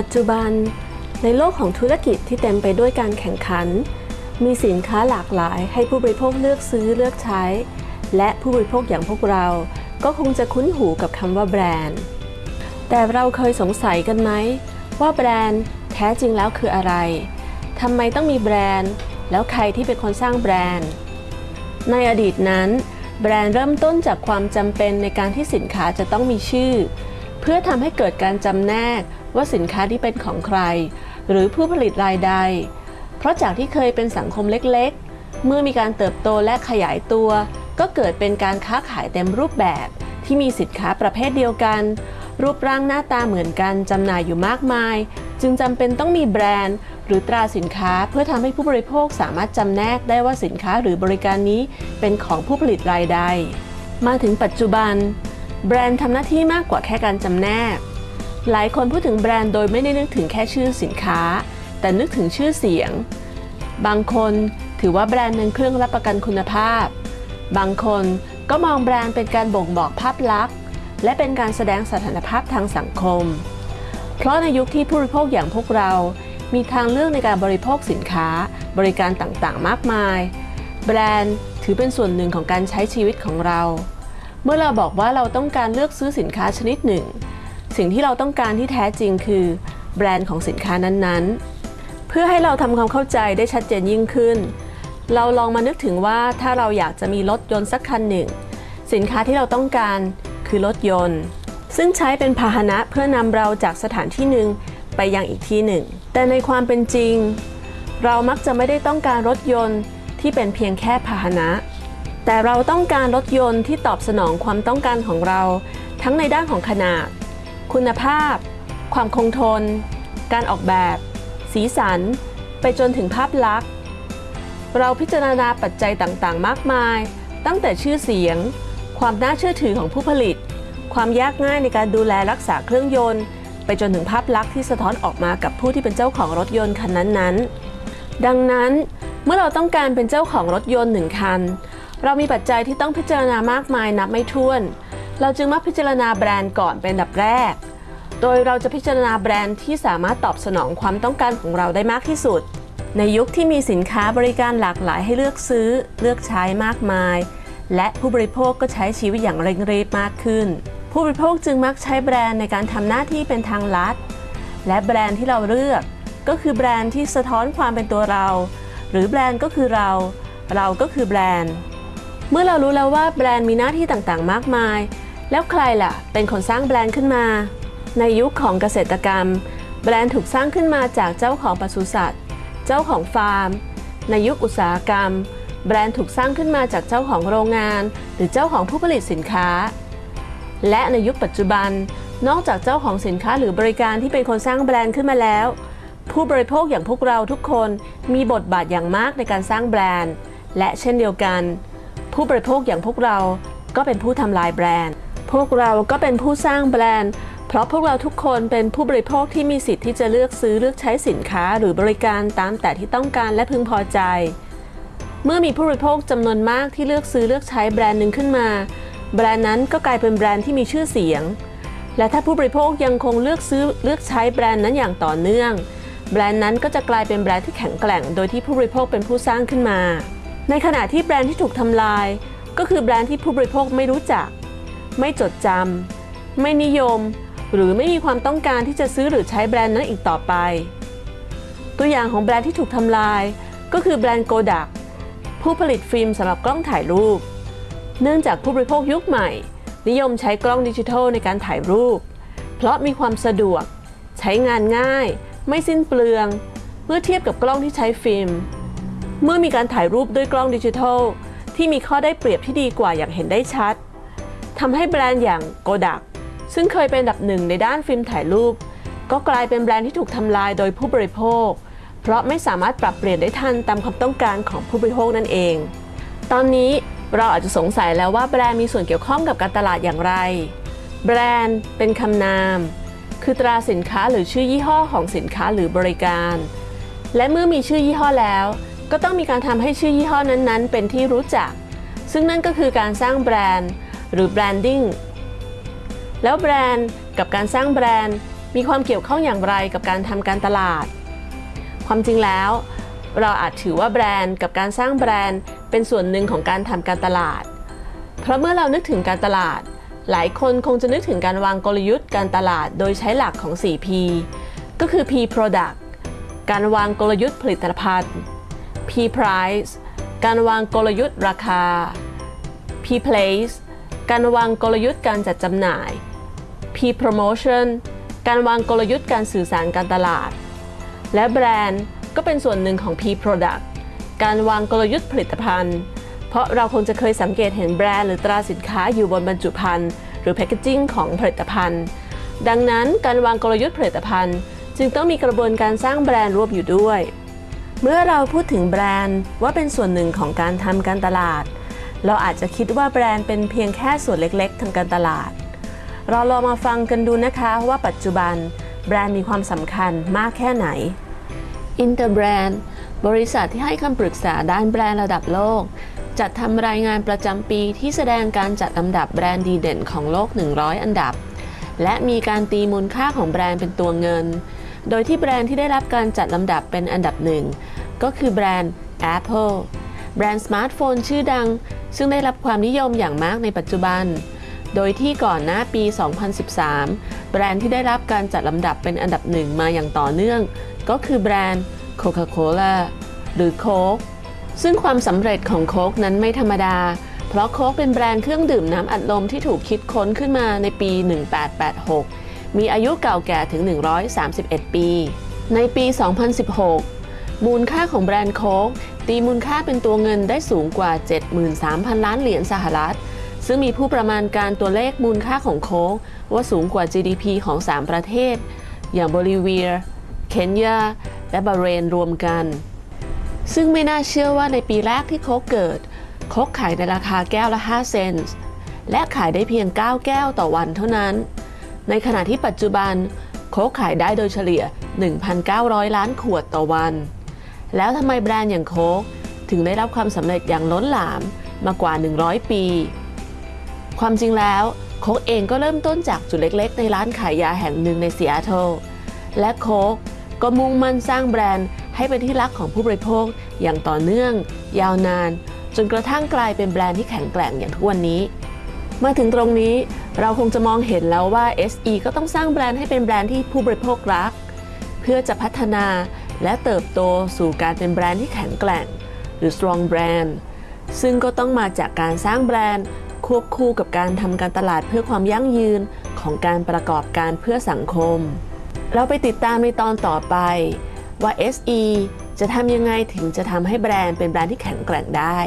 ปัจจุบัน ในโลกของธุรกิจที่เต็มไปด้วยการแข่งขัน มีสินค้าหลากหลายให้ผู้บริโภคเลือกซื้อเลือกใช้ และผู้บริโภคอย่างพวกเรา ก็คงจะคุ้นหูกับคำว่าแบรนด์ แต่เราเคยสงสัยกันไหม ว่าแบรนด์แท้จริงแล้วคืออะไรทำไมต้องมีแบรนด์ แล้วใครที่เป็นคนสร้างแบรนด์ ในอดีตนั้น แบรนด์เริ่มต้นจากความจำเป็นในการที่สินค้าจะต้องมีชื่อ เพื่อทำให้เกิดการจำแนก ว่าสินค้าที่เป็นของใคร หรือผู้ผลิตรายใด เพราะจากที่เคยเป็นสังคมเล็กๆ เมื่อมีการเติบโตและขยายตัว ก็เกิดเป็นการค้าขายเต็มรูปแบบที่มีสินค้าประเภทเดียวกัน รูปร่างหน้าตาเหมือนกันจำหน่ายอยู่มากมาย จึงจำเป็นต้องมีแบรนด์ หรือตราสินค้าเพื่อทำให้ผู้บริโภคสามารถจำแนกได้ว่าสินค้าหรือบริการนี้เป็นของผู้ผลิตรายใด มาถึงปัจจุบัน แบรนด์ทำหน้าที่มากกว่าแค่การจำแนก หลายคนพูดถึงแบรนด์โดยไม่ได้นึกถึงแค่ชื่อสินค้า แต่นึกถึงชื่อเสียง บางคนถือว่าแบรนด์เป็นเครื่องรับประกันคุณภาพ บางคนก็มองแบรนด์เป็นการบ่งบอกภาพลักษณ์ และเป็นการแสดงสถานภาพทางสังคม เพราะในยุคที่ผู้บริโภคอย่างพวกเรา มีทางเลือกในการบริโภคสินค้า บริการต่างๆ มากมาย แบรนด์ถือเป็นส่วนหนึ่งของการใช้ชีวิตของเรา เมื่อเราบอกว่าเราต้องการเลือกซื้อสินค้าชนิดหนึ่ง สิ่งที่เราต้องการที่แท้จริงคือ แบรนด์ของสินค้านั้นๆ เพื่อให้เราทำความเข้าใจได้ชัดเจนยิ่งขึ้น เราลองมานึกถึงว่าถ้าเราอยากจะมีรถยนต์สักคันหนึ่ง สินค้าที่เราต้องการคือรถยนต์ ซึ่งใช้เป็นพาหนะเพื่อนำเราจากสถานที่หนึ่งไปยังอีกที่หนึ่ง แต่ในความเป็นจริง เรามักจะไม่ได้ต้องการรถยนต์ที่เป็นเพียงแค่พาหนะ แต่เราต้องการรถยนต์ที่ตอบสนองความต้องการของเรา ทั้งในด้านของขนาด คุณภาพ ความคงทน การออกแบบ สีสัน ไปจนถึงภาพลักษณ์ เราพิจารณาปัจจัยต่างๆ มากมาย ตั้งแต่ชื่อเสียง ความน่าเชื่อถือของผู้ผลิต ความยากง่ายในการดูแลรักษาเครื่องยนต์ ไปจนถึงภาพลักษณ์ที่สะท้อนออกมากับผู้ที่เป็นเจ้าของรถยนต์คันนั้นๆ ดังนั้นเมื่อเราต้องการเป็นเจ้าของรถยนต์หนึ่งคัน เรามีปัจจัยที่ต้องพิจารณามากมายนับไม่ถ้วน เราจึงมักพิจารณาแบรนด์ก่อนเป็นอันดับแรก โดยเราจะพิจารณาแบรนด์ที่สามารถตอบสนองความต้องการของเราได้มากที่สุด ในยุคที่มีสินค้าบริการหลากหลายให้เลือกซื้อ เลือกใช้มากมาย และผู้บริโภคก็ใช้ชีวิตอย่างเร่งรีบมากขึ้น ผู้บริโภคจึงมักใช้แบรนด์ในการทำหน้าที่เป็นทางลัด และแบรนด์ที่เราเลือก ก็คือแบรนด์ที่สะท้อนความเป็นตัวเรา หรือแบรนด์ก็คือเรา เราก็คือแบรนด์ เมื่อเรารู้แล้วว่าแบรนด์มีหน้าที่ต่างๆ มากมาย แล้วใครล่ะ เป็นคนสร้างแบรนด์ขึ้นมา ในยุคของเกษตรกรรม แบรนด์ถูกสร้างขึ้นมาจากเจ้าของปศุสัตว์ เจ้าของฟาร์ม ในยุคอุตสาหกรรม แบรนด์ถูกสร้างขึ้นมาจากเจ้าของโรงงาน หรือเจ้าของผู้ผลิตสินค้า และในยุคปัจจุบัน นอกจากเจ้าของสินค้าหรือบริการที่เป็นคนสร้างแบรนด์ขึ้นมาแล้ว ผู้บริโภคอย่างพวกเราทุกคนมีบทบาทอย่างมากในการสร้างแบรนด์ และเช่นเดียวกัน ผู้บริโภคอย่างพวกเราก็เป็นผู้ทำลายแบรนด์ พวกเราก็เป็นผู้สร้างแบรนด์ เพราะพวกเราทุกคนเป็นผู้บริโภคที่มีสิทธิ์ที่จะเลือกซื้อเลือกใช้สินค้าหรือบริการตามแต่ที่ต้องการและพึงพอใจ เมื่อมีผู้บริโภคจำนวนมากที่เลือกซื้อเลือกใช้แบรนด์หนึ่งขึ้นมา แบรนด์นั้นก็กลายเป็นแบรนด์ที่มีชื่อเสียง และถ้าผู้บริโภคยังคงเลือกซื้อเลือกใช้แบรนด์นั้นอย่างต่อเนื่อง แบรนด์นั้นก็จะกลายเป็นแบรนด์ที่แข็งแกร่ง โดยที่ผู้บริโภคเป็นผู้สร้างขึ้นมา ในขณะที่แบรนด์ที่ถูกทำลาย ก็คือแบรนด์ที่ผู้บริโภคไม่รู้จัก ไม่จดจำไม่นิยม หรือไม่มีความต้องการที่จะซื้อหรือใช้แบรนด์นั้นอีกต่อไป ตัวอย่างของแบรนด์ที่ถูกทำลาย ก็คือแบรนด์โกดักผู้ผลิตฟิล์มสำหรับกล้องถ่ายรูป เนื่องจากผู้บริโภคยุคใหม่ นิยมใช้กล้องดิจิทัลในการถ่ายรูป เพราะมีความสะดวก ใช้งานง่าย ไม่สิ้นเปลือง เมื่อเทียบกับกล้องที่ใช้ฟิล์ม เมื่อมีการถ่ายรูปด้วยกล้องดิจิทัลที่มีข้อได้เปรียบที่ดีกว่าอย่างเห็นได้ชัด ทำให้แบรนด์อย่างโกดักซึ่งเคยเป็นอันดับหนึ่งในด้านฟิล์มถ่ายรูป ก็กลายเป็นแบรนด์ที่ถูกทำลายโดยผู้บริโภค เพราะไม่สามารถปรับเปลี่ยนได้ทันตามความต้องการของผู้บริโภคนั่นเอง ตอนนี้เราอาจจะสงสัยแล้วว่าแบรนด์มีส่วนเกี่ยวข้องกับการตลาดอย่างไร แบรนด์เป็นคำนาม คือตราสินค้าหรือชื่อยี่ห้อของสินค้าหรือบริการ และเมื่อมีชื่อยี่ห้อแล้ว ก็ต้องมีการทำให้ชื่อยี่ห้อนั้นๆ เป็นที่รู้จัก ซึ่งนั่นก็คือการสร้างแบรนด์ หรือ branding แล้วแบรนด์กับการสร้างแบรนด์มีความเกี่ยวข้องอย่างไรกับการทำการตลาด ความจริงแล้ว เราอาจถือว่าแบรนด์กับการสร้างแบรนด์เป็นส่วนหนึ่งของการทำการตลาด เพราะเมื่อเรานึกถึงการตลาด หลายคนคงจะนึกถึงการวางกลยุทธ์การตลาดโดยใช้หลักของ 4P ก็คือ P Product การวางกลยุทธ์ผลิตภัณฑ์ P Price การวางกลยุทธ์ราคา P Place การวางกลยุทธ์การจัดจำหน่าย P Promotion การวางกลยุทธ์การสื่อสารการตลาด และแบรนด์ก็เป็นส่วนหนึ่งของ P Product การวางกลยุทธ์ผลิตภัณฑ์ เพราะเราคงจะเคยสังเกตเห็นแบรนด์หรือตราสินค้าอยู่บนบรรจุภัณฑ์หรือแพคเกจิ้งของผลิตภัณฑ์ ดังนั้นการวางกลยุทธ์ผลิตภัณฑ์ จึงต้องมีกระบวนการสร้างแบรนด์รวมอยู่ด้วย เมื่อเราพูดถึงแบรนด์ว่าเป็นส่วนหนึ่งของการทำการตลาด เราอาจจะคิดว่าแบรนด์เป็นเพียงแค่ส่วนเล็กๆ ทางการตลาด เราลองมาฟังกันดูนะคะว่าปัจจุบันแบรนด์มีความสำคัญมากแค่ไหน Interbrand บริษัทที่ให้คำปรึกษาด้านแบรนด์ระดับโลก จัดทำรายงานประจำปีที่แสดงการจัดลำดับแบรนด์ดีเด่นของโลก 100 อันดับ และมีการตีมูลค่าของแบรนด์เป็นตัวเงิน โดยที่แบรนด์ที่ได้รับการจัดลำดับเป็นอันดับหนึ่งก็คือแบรนด์ Apple แบรนด์สมาร์ทโฟนชื่อดัง ซึ่งได้รับความนิยมอย่างมากในปัจจุบัน โดยที่ก่อนหน้าปี 2013 แบรนด์ที่ได้รับการจัดลำดับเป็นอันดับหนึ่งมาอย่างต่อเนื่อง ก็คือแบรนด์ Coca-Cola หรือโค้กซึ่งความสำเร็จของโค้กนั้นไม่ธรรมดา เพราะโค้กเป็นแบรนด์เครื่องดื่มน้ำอัดลมที่ถูกคิดค้นขึ้นมาในปี 1886 มีอายุเก่าแก่ถึง 131 ปี ในปี 2016 มูลค่าของแบรนด์โค้กตีมูลค่าเป็นตัวเงินได้สูงกว่า 73,000 ล้านเหรียญสหรัฐ ซึ่งมีผู้ประมาณการตัวเลขมูลค่าของโค้กว่าสูงกว่า GDP ของ 3 ประเทศ อย่างโบลิเวีย เคนยา และบาเรนรวมกัน ซึ่งไม่น่าเชื่อว่าในปีแรกที่โค้กเกิด โค้กขายในราคาแก้วละ 5 เซนต์ และขายได้เพียง 9 แก้วต่อวันเท่านั้น ในขณะที่ปัจจุบันโค้กขายได้โดยเฉลี่ย 1,900 ล้านขวดต่อวัน แล้วทำไมแบรนด์อย่างโค้กถึงได้รับความสำเร็จอย่างล้นหลามมากว่า 100 ปี ความจริงแล้วโค้กเองก็เริ่มต้นจากจุดเล็กๆ ในร้านขายยาแห่งหนึ่งในซีแอตเทิลและโค้กก็มุ่งมั่นสร้างแบรนด์ให้เป็นที่รักของผู้บริโภคอย่างต่อเนื่อง ยาวนาน จนกระทั่งกลายเป็นแบรนด์ที่แข็งแกร่งอย่างทุกวันนี้ มาถึงตรงนี้เราคงจะมองเห็นแล้วว่า SE ก็ต้องสร้างแบรนด์ให้เป็นแบรนด์ที่ผู้บริโภครัก เพื่อจะพัฒนา และเติบโตสู่การเป็นแบรนด์ที่แข็งแกร่ง หรือ strong brand ซึ่งก็ต้องมาจากการสร้างแบรนด์ ควบคู่กับการทำการตลาดเพื่อความยั่งยืนของการประกอบการเพื่อสังคม เราไปติดตามในตอนต่อไป ว่า SE จะทำยังไงถึงจะทำให้แบรนด์เป็นแบรนด์ที่แข็งแกร่งได้